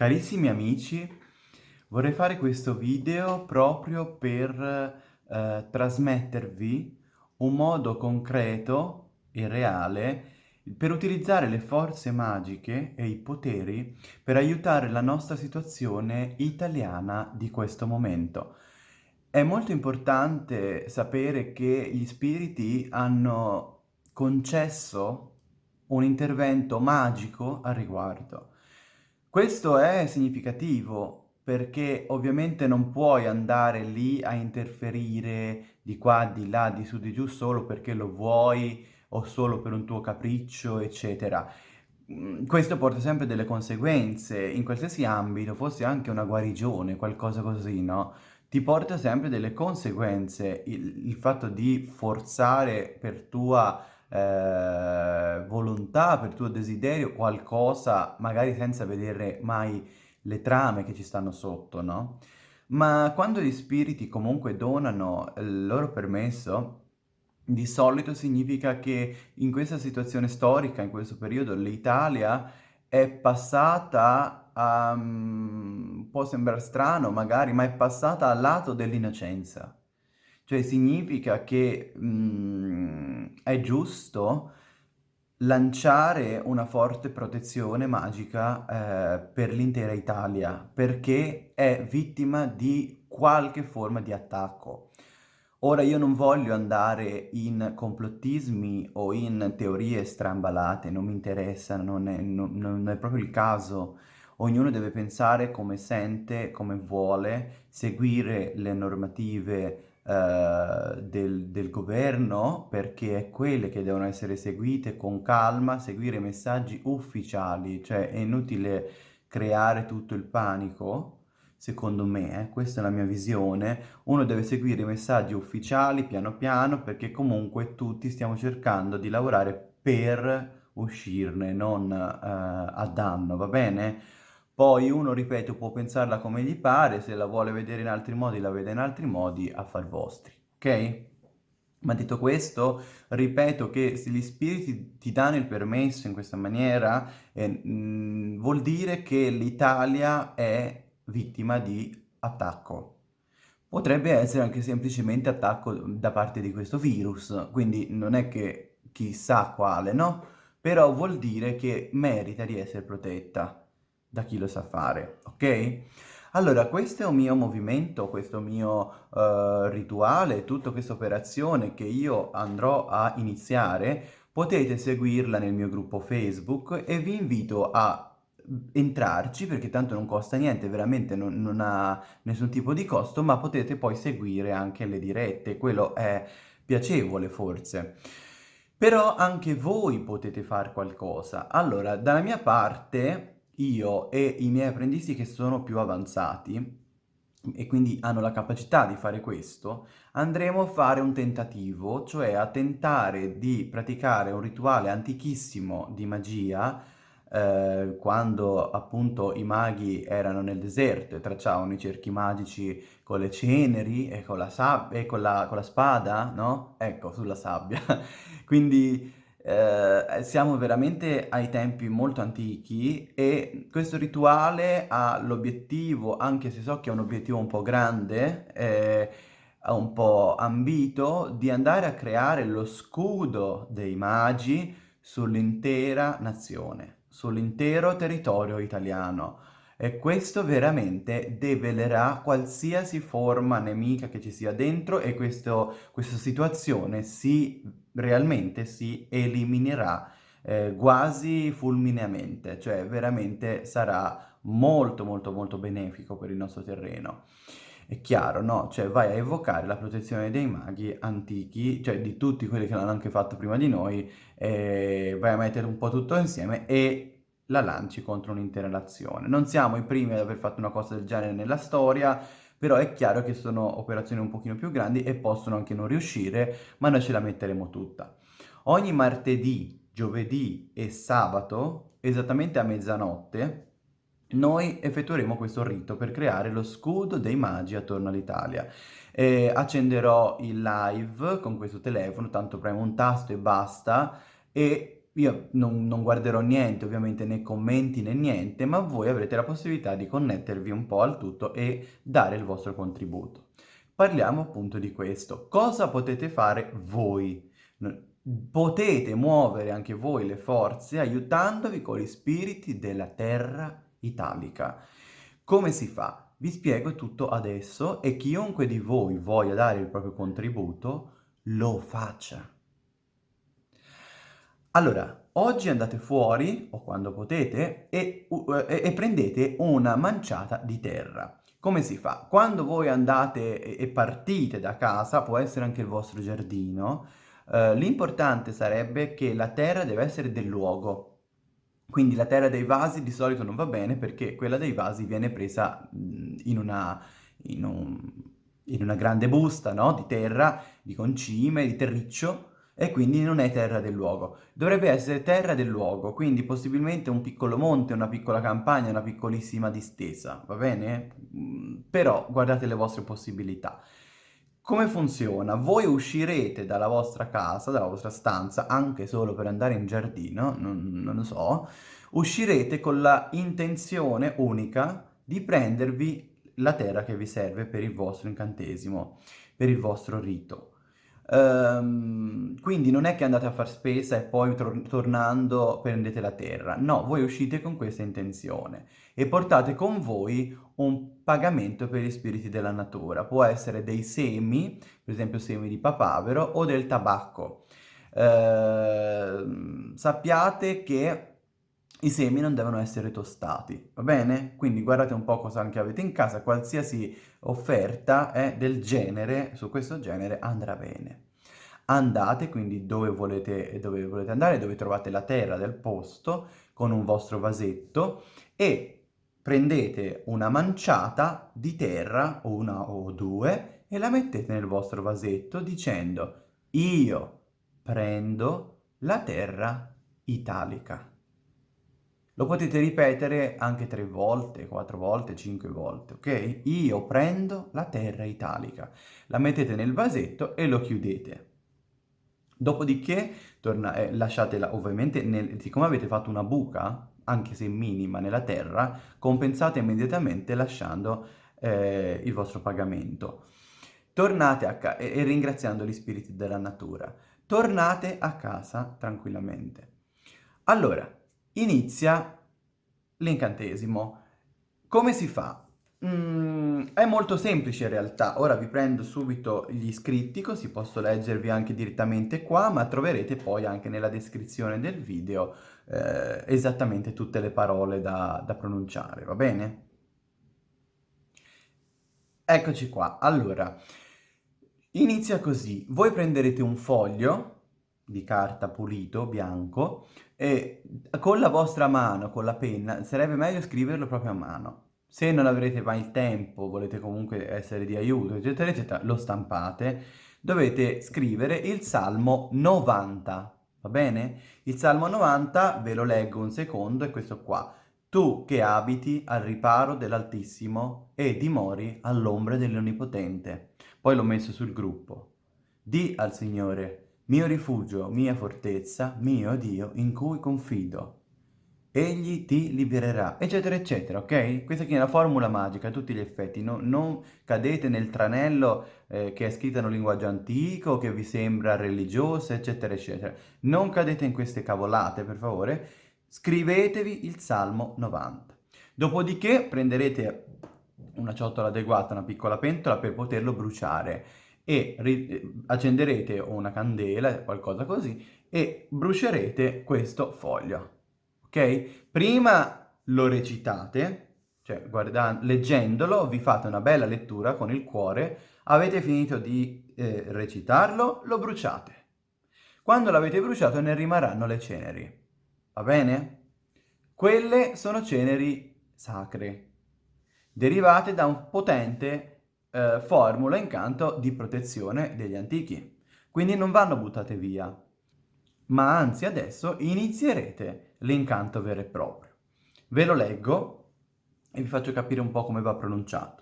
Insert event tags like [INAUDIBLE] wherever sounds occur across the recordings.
Carissimi amici, vorrei fare questo video proprio per eh, trasmettervi un modo concreto e reale per utilizzare le forze magiche e i poteri per aiutare la nostra situazione italiana di questo momento. È molto importante sapere che gli spiriti hanno concesso un intervento magico a riguardo. Questo è significativo perché ovviamente non puoi andare lì a interferire di qua, di là, di su, di giù solo perché lo vuoi o solo per un tuo capriccio, eccetera. Mm, questo porta sempre delle conseguenze, in qualsiasi ambito, fosse anche una guarigione, qualcosa così, no? Ti porta sempre delle conseguenze il, il fatto di forzare per tua eh, volontà, per tuo desiderio, qualcosa, magari senza vedere mai le trame che ci stanno sotto, no? Ma quando gli spiriti comunque donano il loro permesso, di solito significa che in questa situazione storica, in questo periodo, l'Italia è passata a... Um, può sembrare strano magari, ma è passata al lato dell'innocenza. Cioè significa che mh, mm, è giusto lanciare una forte protezione magica eh, per l'intera Italia, perché è vittima di qualche forma di attacco. Ora io non voglio andare in complottismi o in teorie strambalate, non mi interessa, non è, non, non è proprio il caso. Ognuno deve pensare come sente, come vuole, seguire le normative eh, del, del, governo perché è quelle che devono essere seguite con calma, seguire i messaggi ufficiali, cioè è inutile creare tutto il panico, secondo me, eh, questa è la mia visione, uno deve seguire i messaggi ufficiali piano piano perché comunque tutti stiamo cercando di lavorare per uscirne, non uh, a danno, va bene? Poi uno, ripeto, può pensarla come gli pare, se la vuole vedere in altri modi la vede in altri modi, a vostri, ok? Ma detto questo, ripeto che se gli spiriti ti danno il permesso in questa maniera, eh, mh, vuol dire che l'Italia è vittima di attacco. Potrebbe essere anche semplicemente attacco da parte di questo virus, quindi non è che chissà quale, no? Però vuol dire che merita di essere protetta da chi lo sa fare, ok? Allora, questo è un mio movimento, questo mio uh, rituale, tutta questa operazione che io andrò a iniziare, potete seguirla nel mio gruppo Facebook e vi invito a entrarci perché tanto non costa niente, veramente non, non ha nessun tipo di costo, ma potete poi seguire anche le dirette, quello è piacevole forse. Però anche voi potete fare qualcosa. Allora, dalla mia parte io e i miei apprendisti che sono più avanzati e quindi hanno la capacità di fare questo, andremo a fare un tentativo, cioè a tentare di praticare un rituale antichissimo di magia eh, quando appunto i maghi erano nel deserto e tracciavano i cerchi magici con le ceneri e con la, e con la, con la spada, no? Ecco, sulla sabbia. [LAUGHS] Quindi eh, siamo veramente ai tempi molto antichi e questo rituale ha l'obiettivo, anche se so che è un obiettivo un po' grande, eh, un po' ambito, di andare a creare lo scudo dei magi sull'intera nazione, sull'intero territorio italiano. E questo veramente develerà qualsiasi forma nemica che ci sia dentro e questo, questa situazione si, realmente si eliminerà eh, quasi fulmineamente, cioè veramente sarà molto molto molto benefico per il nostro terreno. È chiaro, no? Cioè vai a evocare la protezione dei maghi antichi, cioè di tutti quelli che l'hanno anche fatto prima di noi, eh, vai a mettere un po' tutto insieme e la lanci contro un'intera nazione. Non siamo i primi ad aver fatto una cosa del genere nella storia, però è chiaro che sono operazioni un pochino più grandi e possono anche non riuscire, ma noi ce la metteremo tutta. Ogni martedì, giovedì e sabato, esattamente a mezzanotte, noi effettueremo questo rito per creare lo scudo dei magi attorno all'Italia. Accenderò il live con questo telefono, tanto premo un tasto e basta, e io non, non, guarderò niente, ovviamente né commenti né niente, ma voi avrete la possibilità di connettervi un po' al tutto e dare il vostro contributo. Parliamo appunto di questo. Cosa potete fare voi? Potete muovere anche voi le forze aiutandovi con gli spiriti della terra italica. Come si fa? Vi spiego tutto adesso e chiunque di voi voglia dare il proprio contributo lo faccia. Allora, oggi andate fuori, o quando potete, e, e, e, prendete una manciata di terra. Come si fa? Quando voi andate e, e partite da casa, può essere anche il vostro giardino, eh, l'importante sarebbe che la terra deve essere del luogo. Quindi la terra dei vasi di solito non va bene perché quella dei vasi viene presa in una, in un, in una grande busta no? di terra, di concime, di terriccio, e quindi non è terra del luogo. Dovrebbe essere terra del luogo, quindi possibilmente un piccolo monte, una piccola campagna, una piccolissima distesa, va bene? Mm, però guardate le vostre possibilità. Come funziona? Voi uscirete dalla vostra casa, dalla vostra stanza, anche solo per andare in giardino, non, non lo so, uscirete con la intenzione unica di prendervi la terra che vi serve per il vostro incantesimo, per il vostro rito. Um, quindi non è che andate a far spesa e poi tor tornando prendete la terra, no, voi uscite con questa intenzione e portate con voi un pagamento per gli spiriti della natura, può essere dei semi, per esempio semi di papavero o del tabacco. Uh, sappiate che i semi non devono essere tostati, va bene? Quindi guardate un po' cosa anche avete in casa, qualsiasi offerta eh, del genere, su questo genere, andrà bene. Andate quindi dove volete, dove volete andare, dove trovate la terra del posto, con un vostro vasetto e prendete una manciata di terra, una o due, e la mettete nel vostro vasetto dicendo io prendo la terra italica. Lo potete ripetere anche tre volte, quattro volte, cinque volte, ok? Io prendo la terra italica. La mettete nel vasetto e lo chiudete. Dopodiché torna, eh, lasciatela ovviamente, nel, siccome avete fatto una buca, anche se minima, nella terra, compensate immediatamente lasciando eh, il vostro pagamento. Tornate a casa e, e ringraziando gli spiriti della natura. Tornate a casa tranquillamente. Allora, inizia l'incantesimo. Come si fa? Mm, è molto semplice in realtà, ora vi prendo subito gli scritti così posso leggervi anche direttamente qua, ma troverete poi anche nella descrizione del video eh, esattamente tutte le parole da, da pronunciare, va bene? Eccoci qua, allora, inizia così, voi prenderete un foglio di carta pulito, bianco, e con la vostra mano, con la penna, sarebbe meglio scriverlo proprio a mano. Se non avrete mai il tempo, volete comunque essere di aiuto, eccetera, eccetera, lo stampate. Dovete scrivere il Salmo 90, va bene? Il Salmo 90, ve lo leggo un secondo, è questo qua. Tu che abiti al riparo dell'Altissimo e dimori all'ombra dell'Onnipotente. Poi l'ho messo sul gruppo. Di al Signore, mio rifugio, mia fortezza, mio Dio, in cui confido. Egli ti libererà, eccetera, eccetera, ok? Questa è la formula magica a tutti gli effetti. No, non cadete nel tranello eh, che è scritto in un linguaggio antico, che vi sembra religioso, eccetera, eccetera. Non cadete in queste cavolate, per favore. Scrivetevi il Salmo 90. Dopodiché prenderete una ciotola adeguata, una piccola pentola per poterlo bruciare e eh, accenderete una candela, qualcosa così, e brucerete questo foglio, ok? Prima lo recitate, cioè leggendolo vi fate una bella lettura con il cuore, avete finito di eh, recitarlo, lo bruciate. Quando l'avete bruciato ne rimarranno le ceneri, va bene? Quelle sono ceneri sacre, derivate da un potente eh, formula incanto di protezione degli antichi. Quindi non vanno buttate via, ma anzi adesso inizierete l'incanto vero e proprio. Ve lo leggo e vi faccio capire un po' come va pronunciato.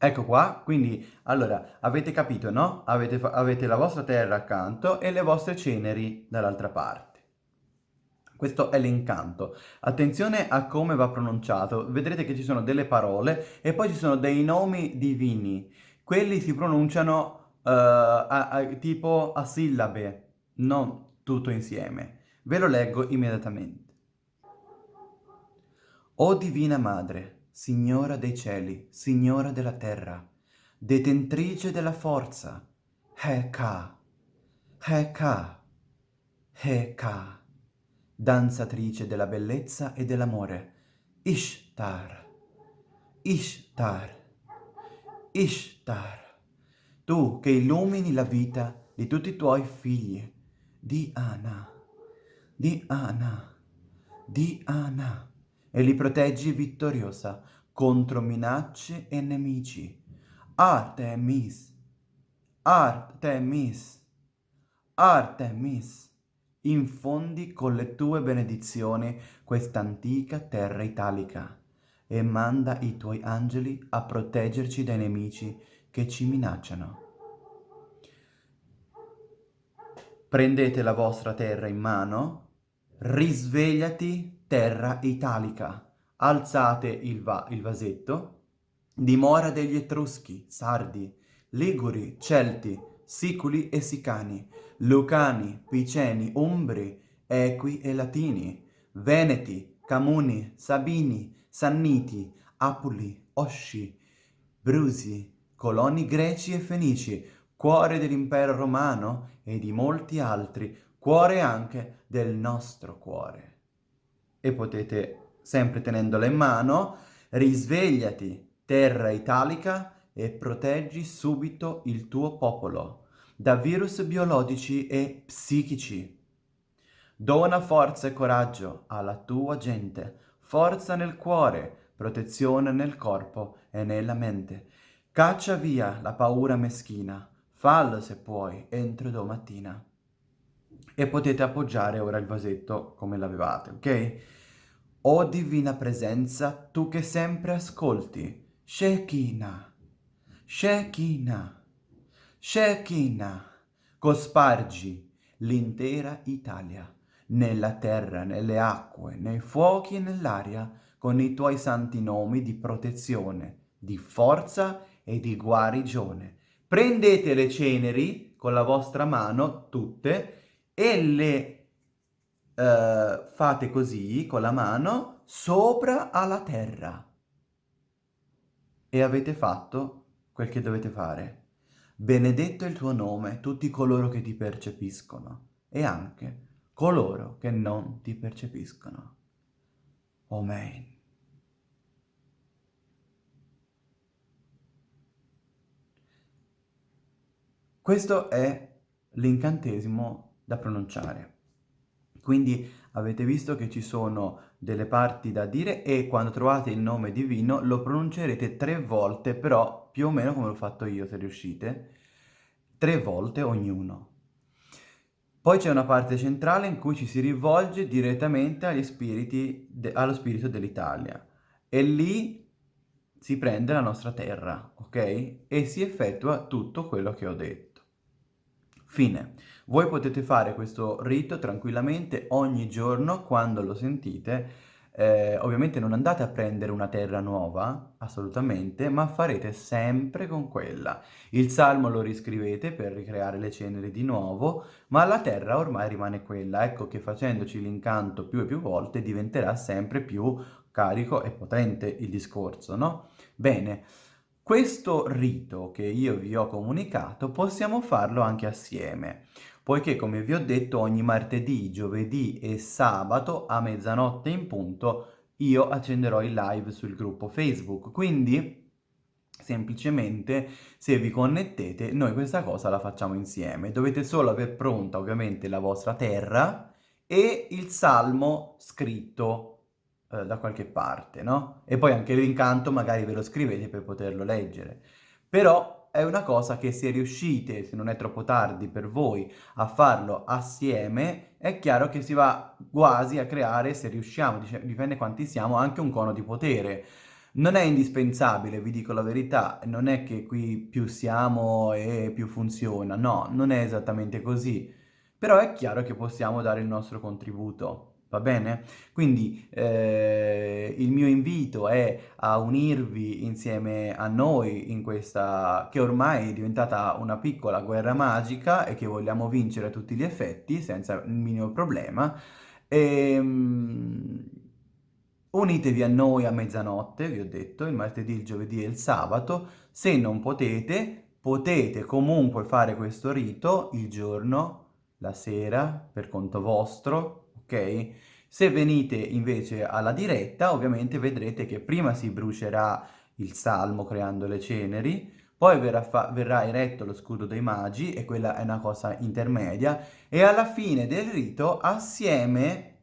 Ecco qua, quindi, allora, avete capito, no? Avete, avete la vostra terra accanto e le vostre ceneri dall'altra parte. Questo è l'incanto. Attenzione a come va pronunciato. Vedrete che ci sono delle parole e poi ci sono dei nomi divini. Quelli si pronunciano uh, a, a, tipo a sillabe, non tutto insieme. Ve lo leggo immediatamente. O Divina Madre, Signora dei cieli, Signora della terra, detentrice della forza, Heka, Heka, Heka danzatrice della bellezza e dell'amore, Ishtar, Ishtar, Ishtar, tu che illumini la vita di tutti i tuoi figli, di Ana, di Ana, di Ana, e li proteggi vittoriosa contro minacce e nemici. Artemis, Artemis, Artemis infondi con le tue benedizioni questa antica terra italica e manda i tuoi angeli a proteggerci dai nemici che ci minacciano. Prendete la vostra terra in mano, risvegliati terra italica, alzate il, va il vasetto, dimora degli Etruschi, Sardi, Liguri, Celti, Siculi e Sicani, Lucani, Piceni, Umbri, Equi e Latini, Veneti, Camuni, Sabini, Sanniti, Apuli, Osci, Brusi, coloni greci e fenici, cuore dell'impero romano e di molti altri, cuore anche del nostro cuore. E potete, sempre tenendola in mano, risvegliati, terra italica, e proteggi subito il tuo popolo da virus biologici e psichici. Dona forza e coraggio alla tua gente, forza nel cuore, protezione nel corpo e nella mente. Caccia via la paura meschina, fallo se puoi entro domattina. E potete appoggiare ora il vasetto come l'avevate, ok? O divina presenza, tu che sempre ascolti, Shekinah, Shekinah. Shekinah, cospargi l'intera Italia, nella terra, nelle acque, nei fuochi e nell'aria, con i tuoi santi nomi di protezione, di forza e di guarigione. Prendete le ceneri con la vostra mano, tutte, e le uh, fate così, con la mano, sopra alla terra. E avete fatto quel che dovete fare. Benedetto è il tuo nome tutti coloro che ti percepiscono e anche coloro che non ti percepiscono. Amen. Questo è l'incantesimo da pronunciare. Quindi avete visto che ci sono delle parti da dire e quando trovate il nome divino lo pronuncerete tre volte, però più o meno come l'ho fatto io, se riuscite, tre volte ognuno. Poi c'è una parte centrale in cui ci si rivolge direttamente spiriti allo spirito dell'Italia e lì si prende la nostra terra, ok? E si effettua tutto quello che ho detto. Fine. Voi potete fare questo rito tranquillamente ogni giorno quando lo sentite. Eh, ovviamente non andate a prendere una terra nuova, assolutamente, ma farete sempre con quella. Il salmo lo riscrivete per ricreare le ceneri di nuovo, ma la terra ormai rimane quella. Ecco che facendoci l'incanto più e più volte diventerà sempre più carico e potente il discorso, no? Bene. Questo rito che io vi ho comunicato possiamo farlo anche assieme, poiché come vi ho detto ogni martedì, giovedì e sabato a mezzanotte in punto io accenderò il live sul gruppo Facebook, quindi semplicemente se vi connettete noi questa cosa la facciamo insieme. Dovete solo aver pronta ovviamente la vostra terra e il salmo scritto eh, da qualche parte, no? E poi anche l'incanto magari ve lo scrivete per poterlo leggere. Però è una cosa che se riuscite, se non è troppo tardi per voi, a farlo assieme, è chiaro che si va quasi a creare, se riusciamo, dipende quanti siamo, anche un cono di potere. Non è indispensabile, vi dico la verità, non è che qui più siamo e più funziona, no, non è esattamente così, però è chiaro che possiamo dare il nostro contributo. Va bene? Quindi eh, il mio invito è a unirvi insieme a noi in questa che ormai è diventata una piccola guerra magica e che vogliamo vincere a tutti gli effetti senza il minimo problema. E, um, unitevi a noi a mezzanotte, vi ho detto, il martedì, il giovedì e il sabato. Se non potete, potete comunque fare questo rito il giorno, la sera, per conto vostro, ok? Se venite invece alla diretta, ovviamente vedrete che prima si brucerà il salmo creando le ceneri, poi verrà, verrà, eretto lo scudo dei magi, e quella è una cosa intermedia, e alla fine del rito, assieme,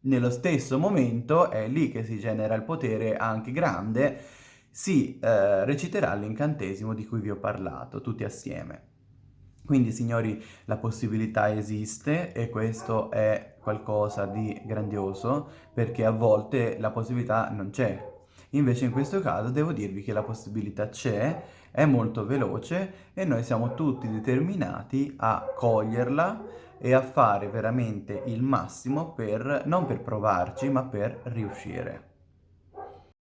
nello stesso momento, è lì che si genera il potere anche grande, si eh, reciterà l'incantesimo di cui vi ho parlato, tutti assieme. Quindi signori la possibilità esiste e questo è qualcosa di grandioso perché a volte la possibilità non c'è. Invece in questo caso devo dirvi che la possibilità c'è, è molto veloce e noi siamo tutti determinati a coglierla e a fare veramente il massimo per, non per provarci, ma per riuscire.